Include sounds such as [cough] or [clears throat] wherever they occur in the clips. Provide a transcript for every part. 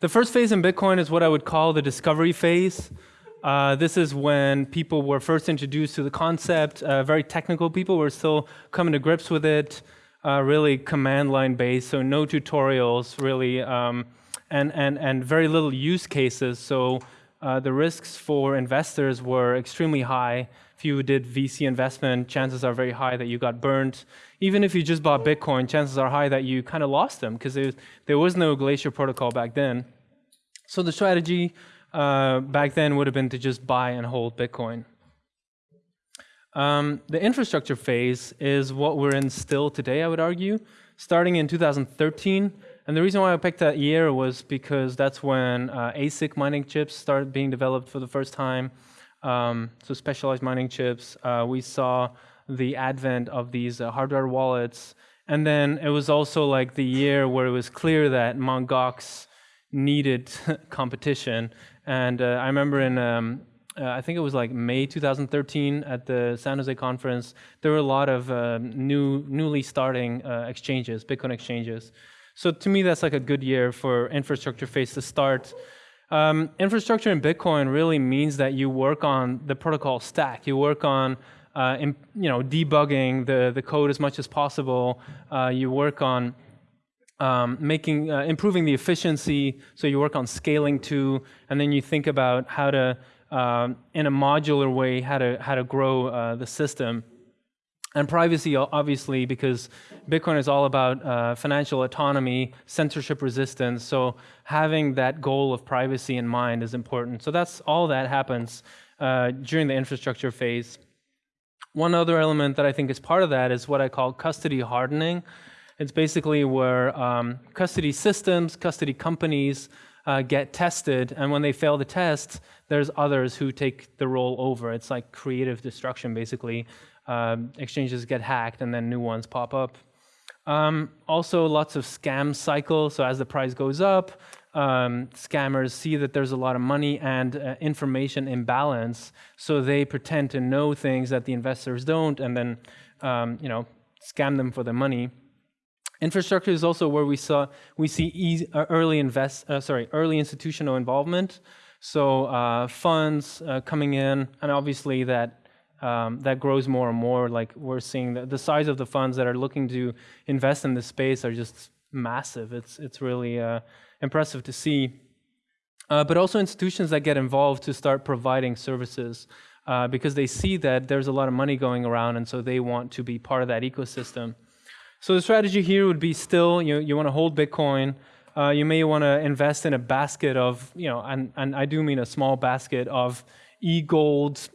The first phase in Bitcoin is what I would call the discovery phase. Uh, this is when people were first introduced to the concept. Uh, very technical people were still coming to grips with it. Uh, really command line based, so no tutorials really, um, and and and very little use cases. So uh, the risks for investors were extremely high. If you did VC investment, chances are very high that you got burned. Even if you just bought Bitcoin, chances are high that you kind of lost them because there was no Glacier protocol back then. So the strategy uh, back then would have been to just buy and hold Bitcoin. Um, the infrastructure phase is what we're in still today, I would argue, starting in 2013. And the reason why I picked that year was because that's when uh, ASIC mining chips started being developed for the first time. Um, so specialized mining chips. Uh, we saw the advent of these uh, hardware wallets. And then it was also like the year where it was clear that Mt. Gox needed [laughs] competition. And uh, I remember in, um, uh, I think it was like May 2013 at the San Jose conference, there were a lot of uh, new, newly starting uh, exchanges, Bitcoin exchanges. So to me, that's like a good year for infrastructure phase to start. Um, infrastructure in Bitcoin really means that you work on the protocol stack. You work on uh, in, you know, debugging the, the code as much as possible. Uh, you work on um, making, uh, improving the efficiency, so you work on scaling too, and then you think about how to, um, in a modular way, how to, how to grow uh, the system. And privacy, obviously, because Bitcoin is all about uh, financial autonomy, censorship resistance, so having that goal of privacy in mind is important. So that's all that happens uh, during the infrastructure phase. One other element that I think is part of that is what I call custody hardening. It's basically where um, custody systems, custody companies uh, get tested, and when they fail the test, there's others who take the role over. It's like creative destruction, basically. Um, exchanges get hacked, and then new ones pop up. Um, also, lots of scam cycles. So as the price goes up, um, scammers see that there's a lot of money and uh, information imbalance, so they pretend to know things that the investors don't, and then um, you know scam them for the money. Infrastructure is also where we saw we see easy, uh, early invest uh, sorry early institutional involvement. So uh, funds uh, coming in, and obviously that um, that grows more and more. Like we're seeing the, the size of the funds that are looking to invest in this space are just massive. It's it's really uh, impressive to see. Uh, but also institutions that get involved to start providing services because they see that there's a lot of money going around, and so they want to be part of that ecosystem. So the strategy here would be still, you, you want to hold Bitcoin. Uh, you may want to invest in a basket of, you know, and, and I do mean a small basket of e-gold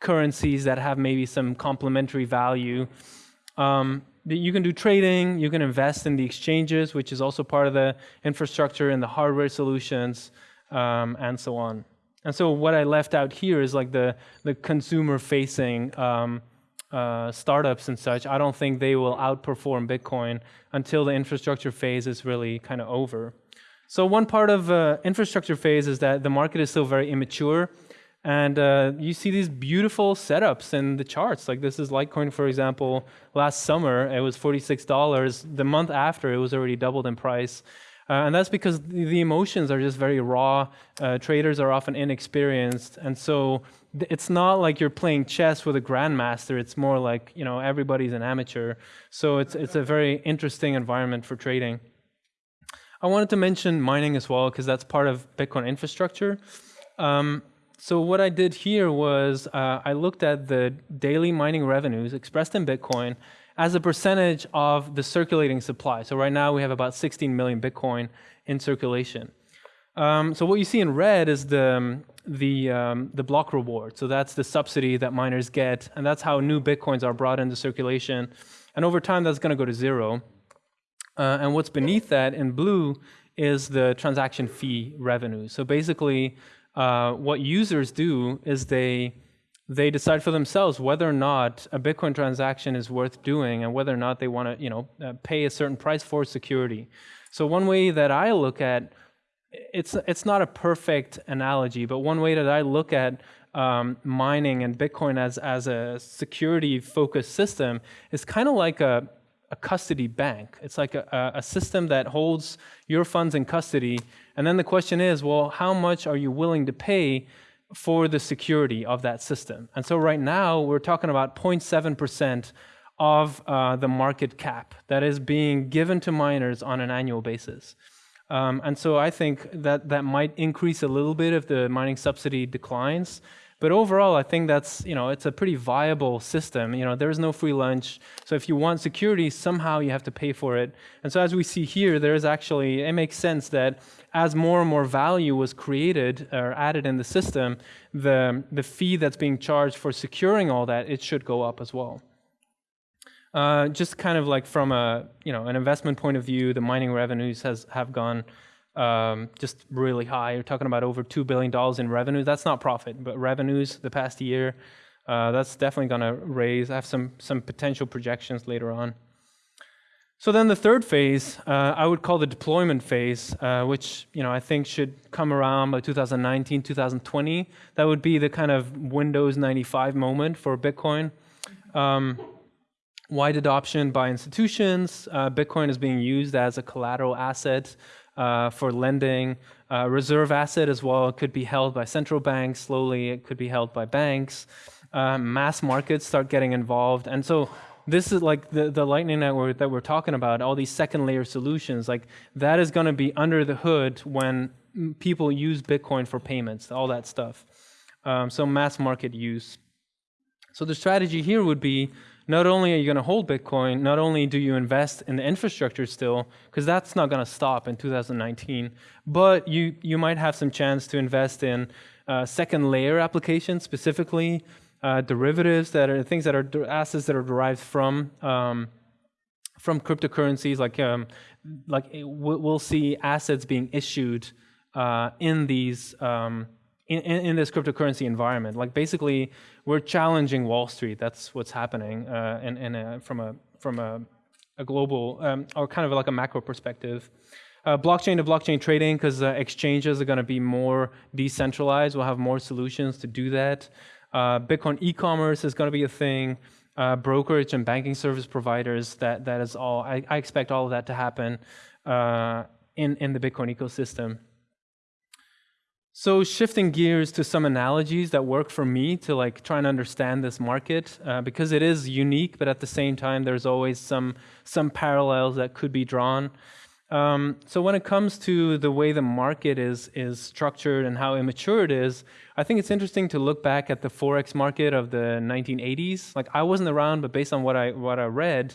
currencies that have maybe some complementary value. Um, you can do trading, you can invest in the exchanges, which is also part of the infrastructure and the hardware solutions, um, and so on. And so what I left out here is like the, the consumer-facing um, uh, startups and such, I don't think they will outperform Bitcoin until the infrastructure phase is really kind of over. So one part of uh, infrastructure phase is that the market is still very immature. And uh, you see these beautiful setups in the charts. Like this is Litecoin, for example. Last summer, it was $46. The month after, it was already doubled in price. Uh, and that's because the emotions are just very raw. Uh, traders are often inexperienced. And so it's not like you're playing chess with a grandmaster. It's more like, you know, everybody's an amateur. So it's, it's a very interesting environment for trading. I wanted to mention mining as well, because that's part of Bitcoin infrastructure. Um, so what I did here was uh, I looked at the daily mining revenues expressed in Bitcoin as a percentage of the circulating supply. So right now we have about 16 million Bitcoin in circulation. Um, so what you see in red is the, um, the, um, the block reward. So that's the subsidy that miners get, and that's how new Bitcoins are brought into circulation. And over time, that's going to go to zero. Uh, and what's beneath that in blue is the transaction fee revenue. So basically, uh, what users do is they they decide for themselves whether or not a Bitcoin transaction is worth doing and whether or not they want to, you know, uh, pay a certain price for security. So one way that I look at it's it's not a perfect analogy, but one way that I look at um, mining and Bitcoin as as a security focused system is kind of like a a custody bank. It's like a, a system that holds your funds in custody. And then the question is, well, how much are you willing to pay for the security of that system? And so right now, we're talking about 0.7% of uh, the market cap that is being given to miners on an annual basis. Um, and so I think that that might increase a little bit if the mining subsidy declines. But overall, I think that's, you know, it's a pretty viable system. You know, there's no free lunch. So if you want security, somehow you have to pay for it. And so as we see here, there is actually, it makes sense that as more and more value was created or added in the system, the, the fee that's being charged for securing all that, it should go up as well. Uh, just kind of like from a you know an investment point of view, the mining revenues has have gone um, just really high. You're talking about over two billion dollars in revenue. That's not profit, but revenues the past year. Uh, that's definitely going to raise. I have some some potential projections later on. So then the third phase, uh, I would call the deployment phase, uh, which you know I think should come around by 2019, 2020. That would be the kind of Windows 95 moment for Bitcoin. Um, wide adoption by institutions. Uh, Bitcoin is being used as a collateral asset uh, for lending. Uh, reserve asset as well could be held by central banks. Slowly, it could be held by banks. Uh, mass markets start getting involved, and so this is like the, the lightning network that we're talking about. All these second layer solutions, like that is going to be under the hood when people use Bitcoin for payments, all that stuff. Um, so mass market use. So the strategy here would be not only are you going to hold Bitcoin, not only do you invest in the infrastructure still, because that's not going to stop in 2019, but you, you might have some chance to invest in uh, second layer applications, specifically uh, derivatives that are things that are assets that are derived from um, from cryptocurrencies. Like um, like we'll see assets being issued uh, in these um, in, in, this cryptocurrency environment. Like basically, we're challenging Wall Street. That's what's happening uh, in, in a, from a from a, a global um, or kind of like a macro perspective. Uh, blockchain to blockchain trading, because uh, exchanges are going to be more decentralized. We'll have more solutions to do that. Uh, Bitcoin e-commerce is going to be a thing. Uh, brokerage and banking service providers. That that is all. I, I expect all of that to happen in in the Bitcoin ecosystem. So shifting gears to some analogies that work for me to like try and understand this market uh, because it is unique, but at the same time there's always some some parallels that could be drawn. Um, so when it comes to the way the market is is structured and how immature it is, I think it's interesting to look back at the forex market of the 1980s. Like I wasn't around, but based on what I what I read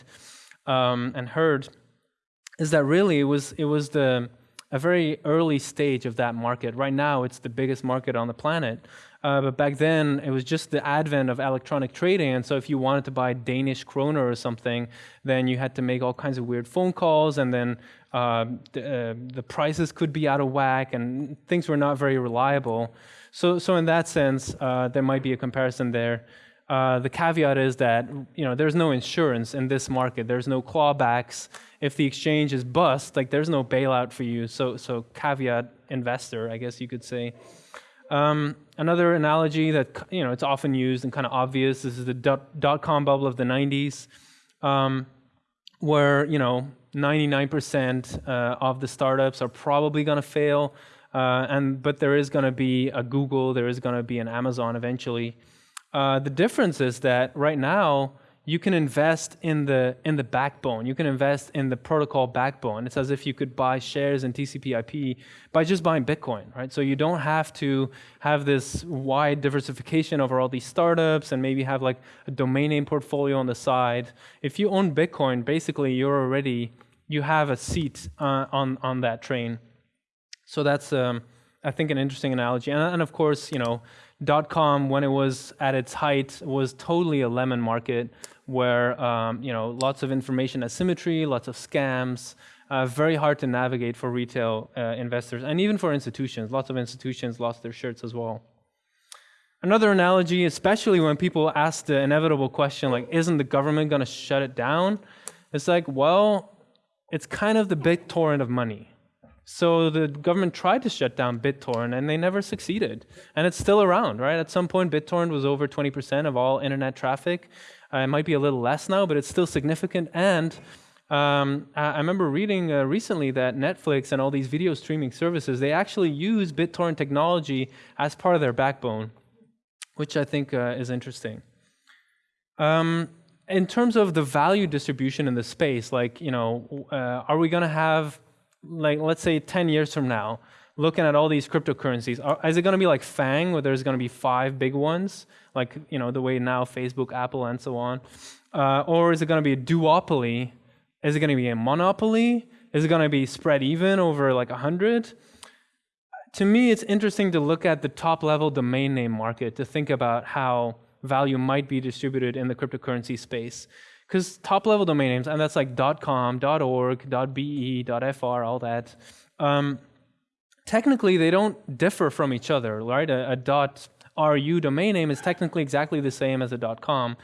um, and heard, is that really it was it was the a very early stage of that market. Right now, it's the biggest market on the planet. Uh, but back then, it was just the advent of electronic trading. And so, if you wanted to buy Danish kroner or something, then you had to make all kinds of weird phone calls, and then uh, the, uh, the, prices could be out of whack, and things were not very reliable. So, so in that sense, uh, there might be a comparison there. Uh, the caveat is that you know there's no insurance in this market. There's no clawbacks if the exchange is bust. Like there's no bailout for you. So so caveat investor, I guess you could say. Um, another analogy that you know it's often used and kind of obvious. This is the dot, dot com bubble of the 90s, um, where you know 99% uh, of the startups are probably going to fail, uh, and but there is going to be a Google, there is going to be an Amazon eventually. Uh, the difference is that right now you can invest in the in the backbone. You can invest in the protocol backbone. It's as if you could buy shares in TCP/IP by just buying Bitcoin, right? So you don't have to have this wide diversification over all these startups and maybe have like a domain name portfolio on the side. If you own Bitcoin, basically you're already you have a seat uh, on on that train. So that's um, I think an interesting analogy. And, and of course, you know dot com when it was at its height was totally a lemon market where um, you know lots of information asymmetry lots of scams uh, very hard to navigate for retail uh, investors and even for institutions. Lots of institutions lost their shirts as well. Another analogy especially when people ask the inevitable question like isn't the government going to shut it down? It's like well it's kind of the BitTorrent of money so the government tried to shut down BitTorrent and they never succeeded. And it's still around, right? At some point, BitTorrent was over 20% of all internet traffic. Uh, it might be a little less now, but it's still significant. And Um, I, remember reading uh, recently that Netflix and all these video streaming services they actually use BitTorrent technology as part of their backbone, which I think uh, is interesting. Um, in terms of the value distribution in the space, like you know, uh, are we going to have like let's say 10 years from now, looking at all these cryptocurrencies, are, is it going to be like FAANG, where there's going to be five big ones, like you know the way now Facebook, Apple, and so on, uh, or is it going to be a duopoly? Is it going to be a monopoly? Is it going to be spread even over like a hundred? To me, it's interesting to look at the top-level domain name market to think about how value might be distributed in the cryptocurrency space. Because top-level domain names, and that's like .com, .org, .be, .fr, all that. Um, technically, they don't differ from each other, right? A, a .ru domain name is technically exactly the same as a .com.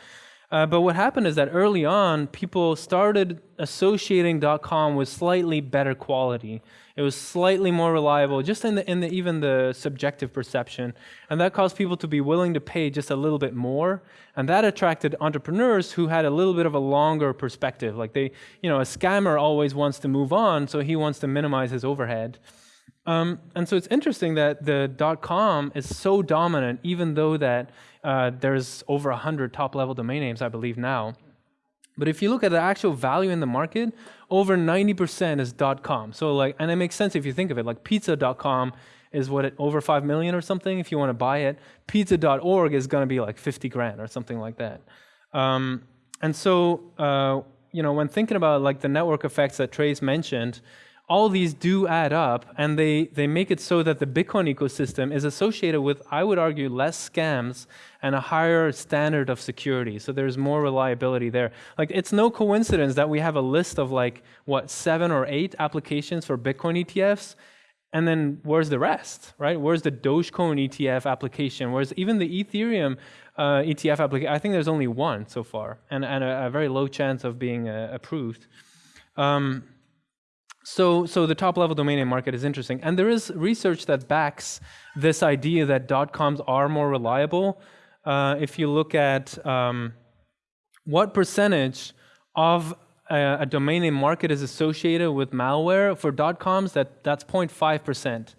Uh, but what happened is that early on, people started associating .com with slightly better quality. It was slightly more reliable, just in, the, in the, even the subjective perception. And that caused people to be willing to pay just a little bit more. And that attracted entrepreneurs who had a little bit of a longer perspective. Like they, you know, a scammer always wants to move on, so he wants to minimize his overhead. Um, and so it's interesting that the .com is so dominant, even though that uh, there's over 100 top-level domain names, I believe, now. But if you look at the actual value in the market, over 90% is .com. So like, and it makes sense if you think of it, like pizza.com is what, it, over 5 million or something if you want to buy it. Pizza.org is going to be like 50 grand or something like that. Um, and so, uh, you know, when thinking about like the network effects that Trace mentioned, all these do add up and they, they make it so that the Bitcoin ecosystem is associated with, I would argue, less scams and a higher standard of security. So there's more reliability there. Like it's no coincidence that we have a list of like, what, seven or eight applications for Bitcoin ETFs. And then where's the rest, right? Where's the Dogecoin ETF application? Where's even the Ethereum uh, ETF application? I think there's only one so far and, and a, a very low chance of being uh, approved. Um, so, so the top-level domain name market is interesting. And there is research that backs this idea that dot-coms are more reliable. Uh, if you look at um, what percentage of a, a, domain name market is associated with malware for dot-coms, that, that's 0.5%.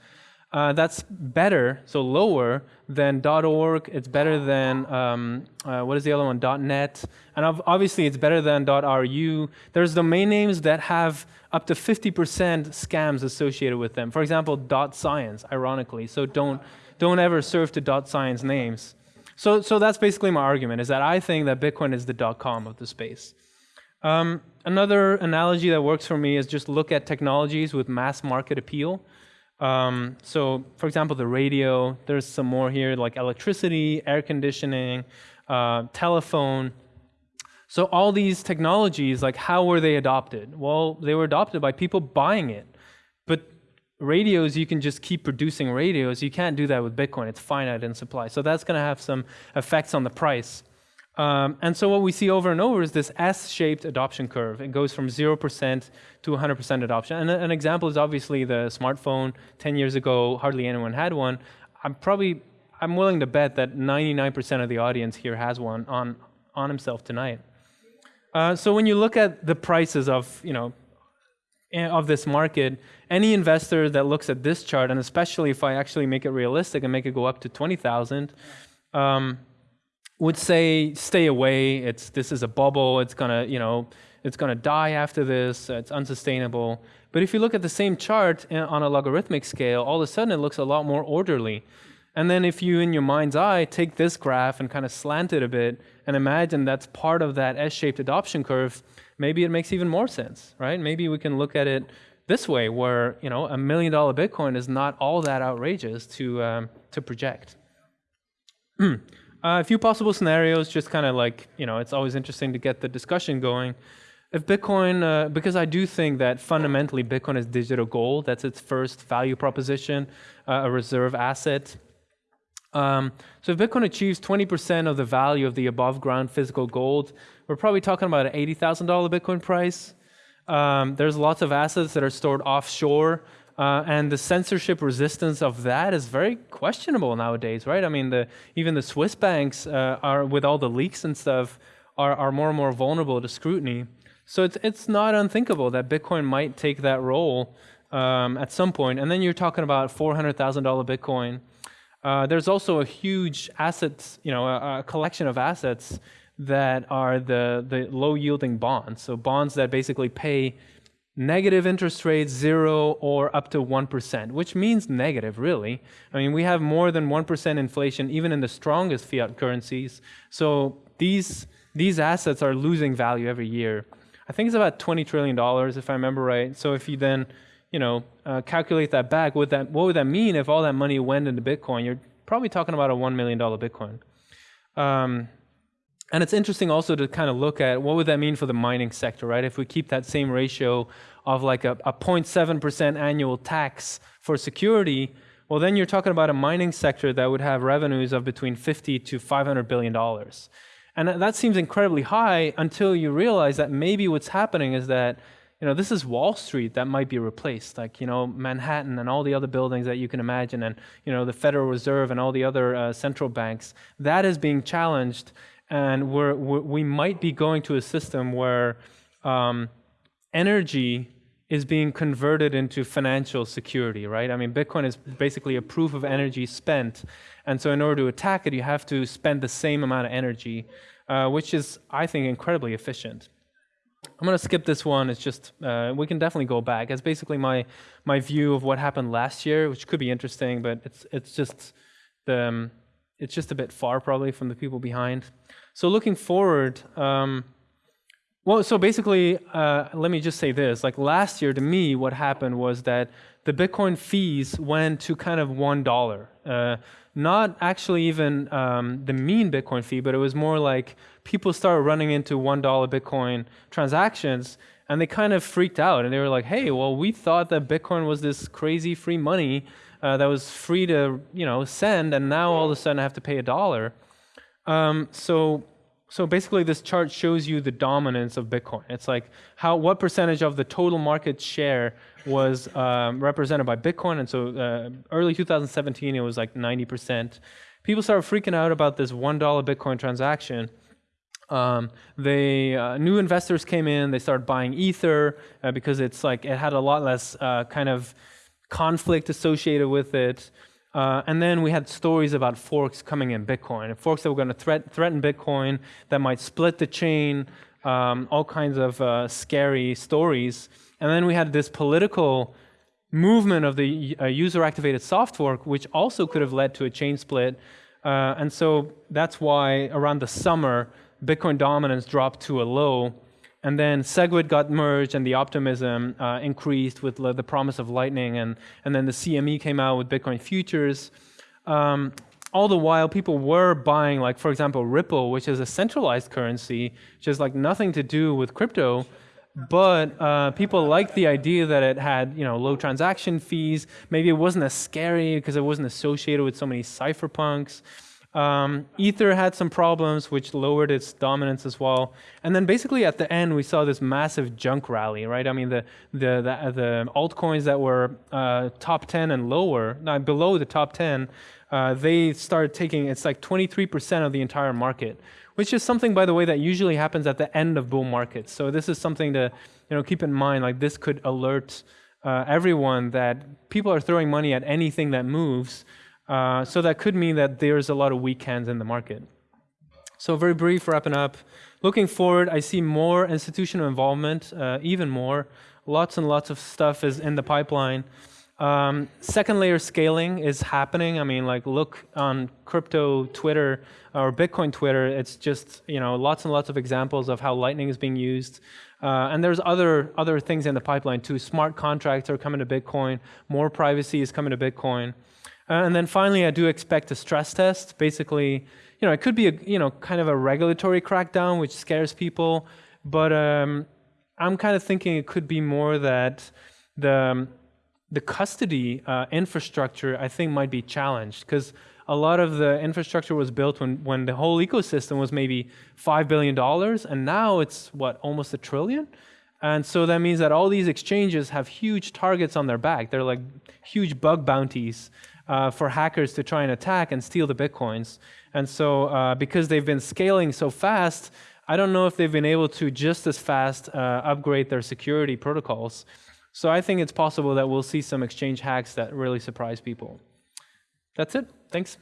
Uh, that's better, so lower than .org. It's better than um, uh, what is the other one? .net, and obviously it's better than .ru. There's domain names that have up to 50% scams associated with them. For example, .science, ironically. So don't don't ever serve to .science names. So so that's basically my argument: is that I think that Bitcoin is the .com of the space. Um, another analogy that works for me is just look at technologies with mass market appeal. Um, so, for example, the radio, there's some more here like electricity, air conditioning, uh, telephone. So all these technologies, like how were they adopted? Well, they were adopted by people buying it. But radios, you can just keep producing radios. You can't do that with Bitcoin. It's finite in supply. So that's going to have some effects on the price. Um, and so what we see over and over is this S-shaped adoption curve. It goes from 0% to 100% adoption. And an example is obviously the smartphone. 10 years ago, hardly anyone had one. I'm probably, I'm willing to bet that 99% of the audience here has one on, on himself tonight. Uh, so when you look at the prices of, you know, eh, of this market, any investor that looks at this chart, and especially if I actually make it realistic and make it go up to 20,000, um, would say stay away. It's this is a bubble. It's gonna you know it's gonna die after this. It's unsustainable. But if you look at the same chart on a logarithmic scale, all of a sudden it looks a lot more orderly. And then if you, in your mind's eye, take this graph and kind of slant it a bit and imagine that's part of that S-shaped adoption curve, maybe it makes even more sense, right? Maybe we can look at it this way, where you know a million dollar Bitcoin is not all that outrageous to um, to project. [clears throat] Uh, a few possible scenarios, just kind of like, you know, it's always interesting to get the discussion going. If Bitcoin, uh, because I do think that fundamentally Bitcoin is digital gold, that's its first value proposition, uh, a reserve asset. Um, so if Bitcoin achieves 20% of the value of the above ground physical gold, we're probably talking about an $80,000 Bitcoin price. Um, there's lots of assets that are stored offshore uh, and the censorship resistance of that is very questionable nowadays, right? I mean, the, even the Swiss banks uh, are, with all the leaks and stuff, are, are more and more vulnerable to scrutiny. So it's it's not unthinkable that Bitcoin might take that role um, at some point. And then you're talking about four hundred thousand dollar Bitcoin. Uh, there's also a huge assets, you know, a, a, collection of assets that are the the low yielding bonds. So bonds that basically pay negative interest rates, zero or up to 1%, which means negative, really. I mean, we have more than 1% inflation even in the strongest fiat currencies. So these, these assets are losing value every year. I think it's about $20 trillion, if I remember right. So if you then, you know, uh, calculate that back, what, that, what would that mean if all that money went into Bitcoin? You're probably talking about a $1 million Bitcoin. Um, and it's interesting also to kind of look at what would that mean for the mining sector, right? If we keep that same ratio of like a, a 0.7% annual tax for security, well, then you're talking about a mining sector that would have revenues of between 50 to 500 billion dollars. And that seems incredibly high until you realize that maybe what's happening is that you know, this is Wall Street that might be replaced, like, you know, Manhattan and all the other buildings that you can imagine, and, you know, the Federal Reserve and all the other uh, central banks. That is being challenged and we're, we might be going to a system where um, energy is being converted into financial security, right? I mean, Bitcoin is basically a proof of energy spent. And so, in order to attack it, you have to spend the same amount of energy, uh, which is, I think, incredibly efficient. I'm going to skip this one. It's just, uh, we can definitely go back. It's basically my, my view of what happened last year, which could be interesting, but it's, it's just the, um, it's just a bit far probably from the people behind. So looking forward, um, well, so basically, uh, let me just say this. Like last year, to me, what happened was that the Bitcoin fees went to kind of one dollar. Uh, not actually even um, the mean Bitcoin fee, but it was more like people started running into one dollar Bitcoin transactions, and they kind of freaked out, and they were like, "Hey, well, we thought that Bitcoin was this crazy free money." uh, that was free to you know send, and now all of a sudden I have to pay a dollar. Um, so so basically, this chart shows you the dominance of Bitcoin. It's like how what percentage of the total market share was um, represented by Bitcoin, and so uh, early 2017 it was like 90%. People started freaking out about this one dollar Bitcoin transaction. Um, they uh, new investors came in. They started buying Ether uh, because it's like it had a lot less uh, kind of conflict associated with it. Uh, and then we had stories about forks coming in Bitcoin, forks that were going to threat, threaten Bitcoin, that might split the chain, um, all kinds of uh, scary stories. And then we had this political movement of the uh, user-activated soft fork, which also could have led to a chain split. Uh, and so that's why around the summer, Bitcoin dominance dropped to a low. And then SegWit got merged and the optimism uh, increased with the promise of Lightning. And, and then the CME came out with Bitcoin futures. Um, all the while, people were buying, like, for example, Ripple, which is a centralized currency, which has like nothing to do with crypto. But uh, people liked the idea that it had, you know, low transaction fees. Maybe it wasn't as scary because it wasn't associated with so many cypherpunks. Um, Ether had some problems, which lowered its dominance as well. And then basically at the end, we saw this massive junk rally, right? I mean, the the the, the altcoins that were uh, top 10 and lower, not below the top 10, uh, they started taking. It's like 23% of the entire market, which is something, by the way, that usually happens at the end of bull markets. So this is something to you know keep in mind. Like this could alert uh, everyone that people are throwing money at anything that moves. Uh, so that could mean that there's a lot of weak hands in the market. So very brief, wrapping up. Looking forward, I see more institutional involvement, uh, even more. Lots and lots of stuff is in the pipeline. Um, second layer scaling is happening. I mean, like look on crypto Twitter or Bitcoin Twitter. It's just you know lots and lots of examples of how Lightning is being used. Uh, and there's other other things in the pipeline too. Smart contracts are coming to Bitcoin. More privacy is coming to Bitcoin. Uh, and then finally, I do expect a stress test. Basically, you know, it could be a you know kind of a regulatory crackdown, which scares people. But um, I'm kind of thinking it could be more that the um, the custody uh, infrastructure I think might be challenged because a lot of the infrastructure was built when, when the whole ecosystem was maybe $5 billion, and now it's, what, almost a trillion? And so that means that all these exchanges have huge targets on their back. They're like huge bug bounties uh, for hackers to try and attack and steal the bitcoins. And so, uh, because they've been scaling so fast, I don't know if they've been able to just as fast uh, upgrade their security protocols. So I think it's possible that we'll see some exchange hacks that really surprise people. That's it. Thanks.